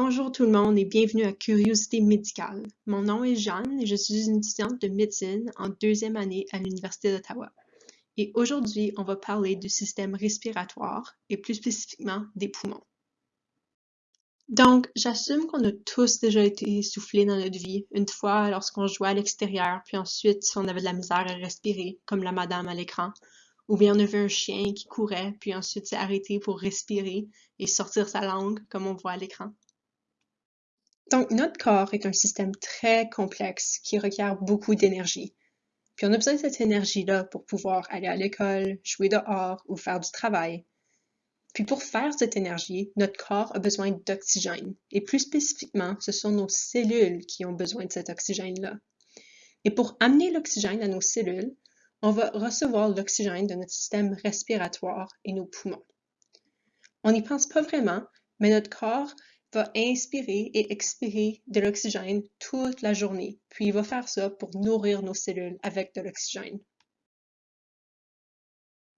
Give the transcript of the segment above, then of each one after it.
Bonjour tout le monde et bienvenue à Curiosité médicale. Mon nom est Jeanne et je suis une étudiante de médecine en deuxième année à l'Université d'Ottawa. Et aujourd'hui, on va parler du système respiratoire et plus spécifiquement des poumons. Donc, j'assume qu'on a tous déjà été essoufflés dans notre vie, une fois lorsqu'on jouait à l'extérieur, puis ensuite si on avait de la misère à respirer, comme la madame à l'écran, ou bien on a vu un chien qui courait, puis ensuite s'est arrêté pour respirer et sortir sa langue, comme on voit à l'écran. Donc, notre corps est un système très complexe qui requiert beaucoup d'énergie. Puis on a besoin de cette énergie-là pour pouvoir aller à l'école, jouer dehors ou faire du travail. Puis pour faire cette énergie, notre corps a besoin d'oxygène. Et plus spécifiquement, ce sont nos cellules qui ont besoin de cet oxygène-là. Et pour amener l'oxygène à nos cellules, on va recevoir l'oxygène de notre système respiratoire et nos poumons. On n'y pense pas vraiment, mais notre corps va inspirer et expirer de l'oxygène toute la journée, puis il va faire ça pour nourrir nos cellules avec de l'oxygène.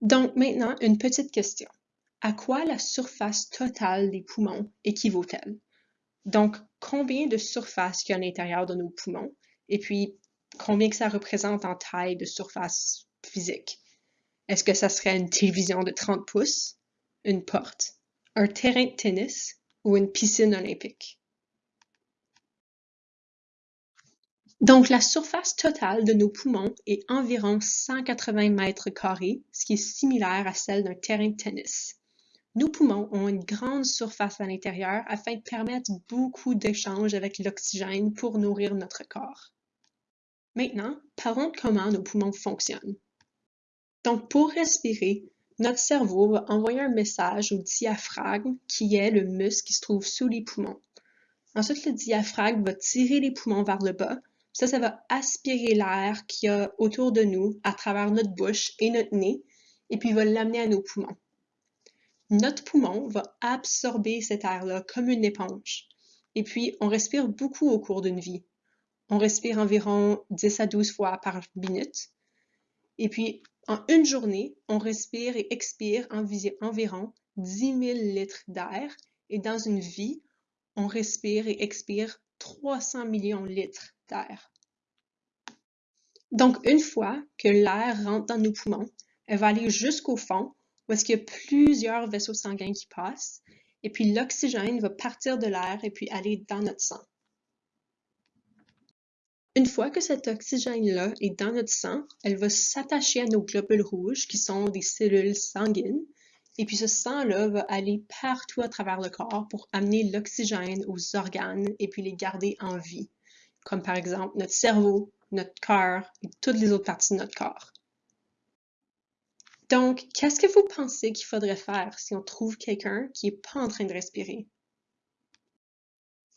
Donc maintenant, une petite question. À quoi la surface totale des poumons équivaut-elle? Donc, combien de surface il y a à l'intérieur de nos poumons? Et puis, combien que ça représente en taille de surface physique? Est-ce que ça serait une télévision de 30 pouces, une porte, un terrain de tennis ou une piscine olympique? Donc, la surface totale de nos poumons est environ 180 mètres carrés, ce qui est similaire à celle d'un terrain de tennis. Nos poumons ont une grande surface à l'intérieur afin de permettre beaucoup d'échanges avec l'oxygène pour nourrir notre corps. Maintenant, parlons de comment nos poumons fonctionnent. Donc, pour respirer, notre cerveau va envoyer un message au diaphragme, qui est le muscle qui se trouve sous les poumons. Ensuite, le diaphragme va tirer les poumons vers le bas. Ça, ça va aspirer l'air qu'il y a autour de nous à travers notre bouche et notre nez, et puis va l'amener à nos poumons. Notre poumon va absorber cet air-là comme une éponge. Et puis, on respire beaucoup au cours d'une vie. On respire environ 10 à 12 fois par minute. Et puis, en une journée, on respire et expire environ 10 000 litres d'air. Et dans une vie, on respire et expire 300 millions de litres d'air. Donc, une fois que l'air rentre dans nos poumons, elle va aller jusqu'au fond, où est-ce qu'il y a plusieurs vaisseaux sanguins qui passent, et puis l'oxygène va partir de l'air et puis aller dans notre sang. Une fois que cet oxygène-là est dans notre sang, elle va s'attacher à nos globules rouges, qui sont des cellules sanguines, et puis ce sang-là va aller partout à travers le corps pour amener l'oxygène aux organes et puis les garder en vie, comme par exemple notre cerveau, notre cœur et toutes les autres parties de notre corps. Donc, qu'est-ce que vous pensez qu'il faudrait faire si on trouve quelqu'un qui n'est pas en train de respirer?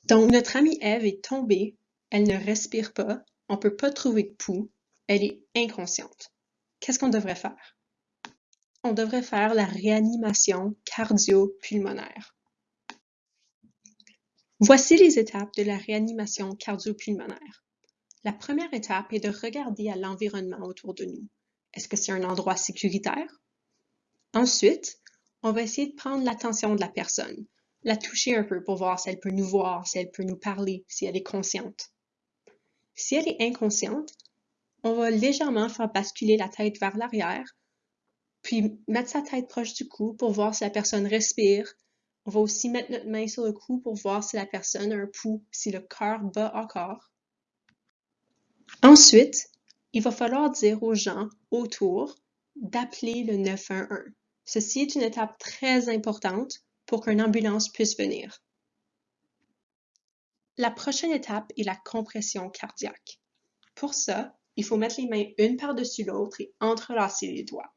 Donc, notre amie Eve est tombée elle ne respire pas, on ne peut pas trouver de pouls, elle est inconsciente. Qu'est-ce qu'on devrait faire? On devrait faire la réanimation cardio-pulmonaire. Voici les étapes de la réanimation cardio-pulmonaire. La première étape est de regarder à l'environnement autour de nous. Est-ce que c'est un endroit sécuritaire? Ensuite, on va essayer de prendre l'attention de la personne, la toucher un peu pour voir si elle peut nous voir, si elle peut nous parler, si elle est consciente. Si elle est inconsciente, on va légèrement faire basculer la tête vers l'arrière, puis mettre sa tête proche du cou pour voir si la personne respire. On va aussi mettre notre main sur le cou pour voir si la personne a un pouls, si le cœur bat encore. Ensuite, il va falloir dire aux gens autour d'appeler le 911. Ceci est une étape très importante pour qu'une ambulance puisse venir. La prochaine étape est la compression cardiaque. Pour ça, il faut mettre les mains une par-dessus l'autre et entrelacer les doigts.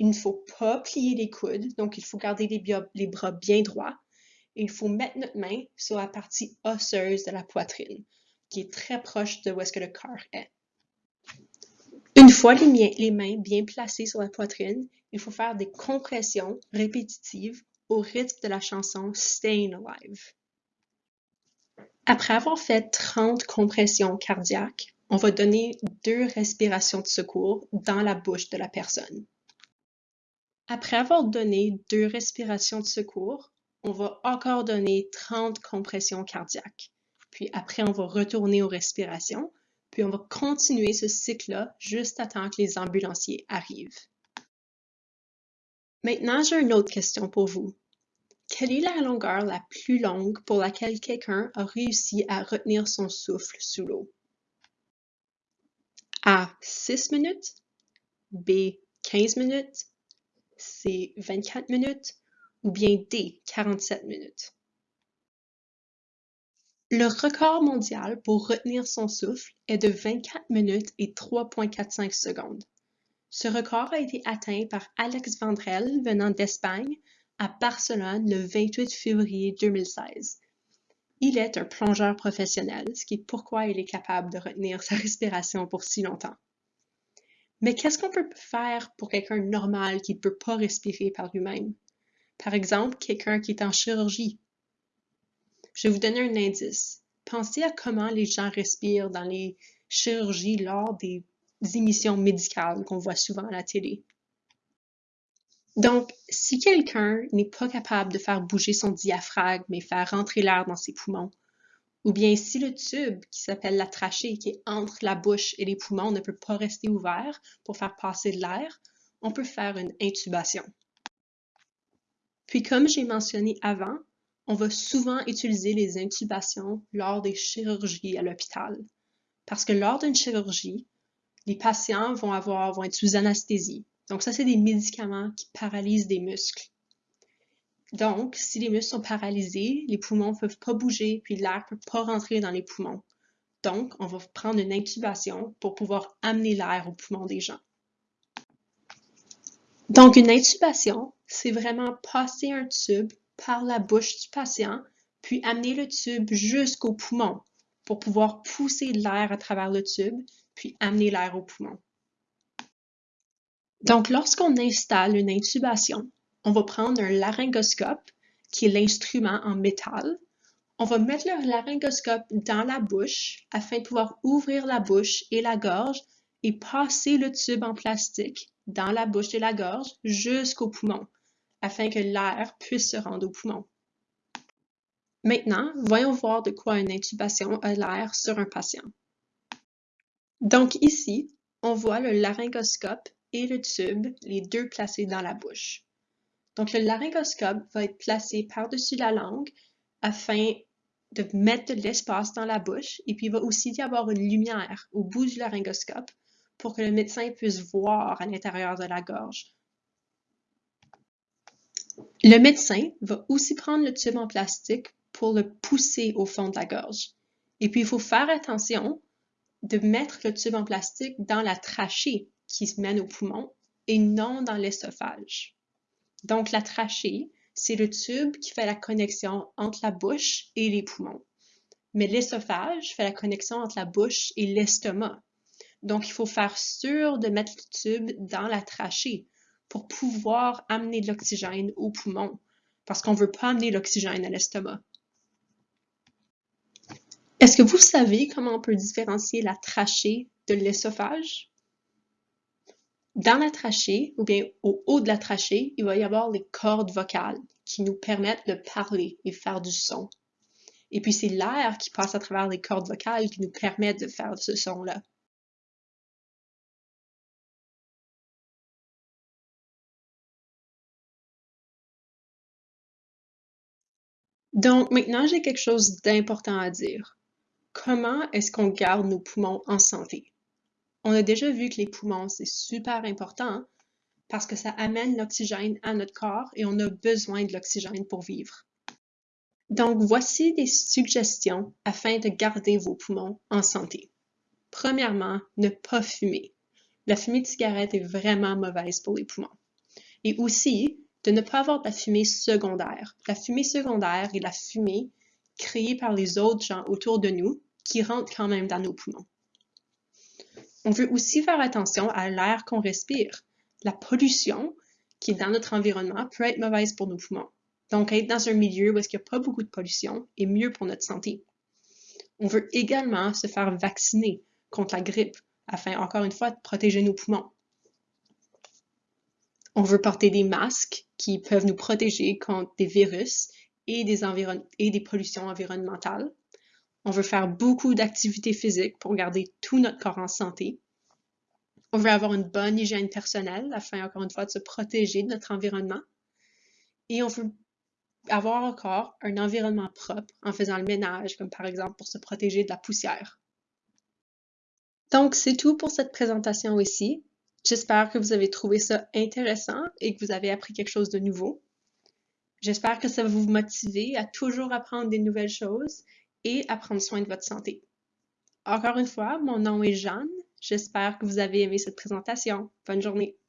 Il ne faut pas plier les coudes, donc il faut garder les, bras bien droits. Il faut mettre notre main sur la partie osseuse de la poitrine, qui est très proche de où est-ce que le cœur est. Une fois les, les mains bien placées sur la poitrine, il faut faire des compressions répétitives au rythme de la chanson Staying Alive. Après avoir fait 30 compressions cardiaques, on va donner deux respirations de secours dans la bouche de la personne. Après avoir donné deux respirations de secours, on va encore donner 30 compressions cardiaques. Puis après, on va retourner aux respirations. Puis on va continuer ce cycle-là juste à temps que les ambulanciers arrivent. Maintenant, j'ai une autre question pour vous. Quelle est la longueur la plus longue pour laquelle quelqu'un a réussi à retenir son souffle sous l'eau? A. 6 minutes. B. 15 minutes. C. 24 minutes. Ou bien D. 47 minutes. Le record mondial pour retenir son souffle est de 24 minutes et 3,45 secondes. Ce record a été atteint par Alex Vandrel venant d'Espagne à Barcelone le 28 février 2016. Il est un plongeur professionnel, ce qui est pourquoi il est capable de retenir sa respiration pour si longtemps. Mais qu'est-ce qu'on peut faire pour quelqu'un normal qui ne peut pas respirer par lui-même? Par exemple, quelqu'un qui est en chirurgie je vais vous donner un indice. Pensez à comment les gens respirent dans les chirurgies lors des émissions médicales qu'on voit souvent à la télé. Donc, si quelqu'un n'est pas capable de faire bouger son diaphragme et faire rentrer l'air dans ses poumons, ou bien si le tube qui s'appelle la trachée, qui est entre la bouche et les poumons, ne peut pas rester ouvert pour faire passer de l'air, on peut faire une intubation. Puis comme j'ai mentionné avant, on va souvent utiliser les intubations lors des chirurgies à l'hôpital. Parce que lors d'une chirurgie, les patients vont, avoir, vont être sous anesthésie. Donc ça, c'est des médicaments qui paralysent des muscles. Donc, si les muscles sont paralysés, les poumons ne peuvent pas bouger, puis l'air ne peut pas rentrer dans les poumons. Donc, on va prendre une intubation pour pouvoir amener l'air aux poumons des gens. Donc, une intubation, c'est vraiment passer un tube par la bouche du patient, puis amener le tube jusqu'au poumon pour pouvoir pousser l'air à travers le tube, puis amener l'air au poumon. Donc, lorsqu'on installe une intubation, on va prendre un laryngoscope, qui est l'instrument en métal. On va mettre le laryngoscope dans la bouche afin de pouvoir ouvrir la bouche et la gorge et passer le tube en plastique dans la bouche et la gorge jusqu'au poumon afin que l'air puisse se rendre au poumon. Maintenant, voyons voir de quoi une intubation a l'air sur un patient. Donc ici, on voit le laryngoscope et le tube, les deux placés dans la bouche. Donc le laryngoscope va être placé par-dessus la langue afin de mettre de l'espace dans la bouche et puis il va aussi y avoir une lumière au bout du laryngoscope pour que le médecin puisse voir à l'intérieur de la gorge le médecin va aussi prendre le tube en plastique pour le pousser au fond de la gorge. Et puis, il faut faire attention de mettre le tube en plastique dans la trachée qui se mène au poumon et non dans l'esophage. Donc, la trachée, c'est le tube qui fait la connexion entre la bouche et les poumons. Mais l'esophage fait la connexion entre la bouche et l'estomac. Donc, il faut faire sûr de mettre le tube dans la trachée pour pouvoir amener de l'oxygène aux poumons, parce qu'on ne veut pas amener l'oxygène à l'estomac. Est-ce que vous savez comment on peut différencier la trachée de l'esophage? Dans la trachée, ou bien au haut de la trachée, il va y avoir les cordes vocales qui nous permettent de parler et faire du son. Et puis c'est l'air qui passe à travers les cordes vocales qui nous permet de faire ce son-là. Donc maintenant, j'ai quelque chose d'important à dire. Comment est-ce qu'on garde nos poumons en santé? On a déjà vu que les poumons, c'est super important parce que ça amène l'oxygène à notre corps et on a besoin de l'oxygène pour vivre. Donc, voici des suggestions afin de garder vos poumons en santé. Premièrement, ne pas fumer. La fumée de cigarette est vraiment mauvaise pour les poumons. Et aussi, de ne pas avoir de la fumée secondaire. La fumée secondaire est la fumée créée par les autres gens autour de nous qui rentre quand même dans nos poumons. On veut aussi faire attention à l'air qu'on respire. La pollution qui est dans notre environnement peut être mauvaise pour nos poumons. Donc, être dans un milieu où il n'y a pas beaucoup de pollution est mieux pour notre santé. On veut également se faire vacciner contre la grippe afin, encore une fois, de protéger nos poumons. On veut porter des masques qui peuvent nous protéger contre des virus et des, pollutions environnementales. On veut faire beaucoup d'activités physiques pour garder tout notre corps en santé. On veut avoir une bonne hygiène personnelle afin, encore une fois, de se protéger de notre environnement. Et on veut avoir encore un environnement propre en faisant le ménage, comme par exemple pour se protéger de la poussière. Donc, c'est tout pour cette présentation ici. J'espère que vous avez trouvé ça intéressant et que vous avez appris quelque chose de nouveau. J'espère que ça va vous motiver à toujours apprendre des nouvelles choses et à prendre soin de votre santé. Encore une fois, mon nom est Jeanne. J'espère que vous avez aimé cette présentation. Bonne journée.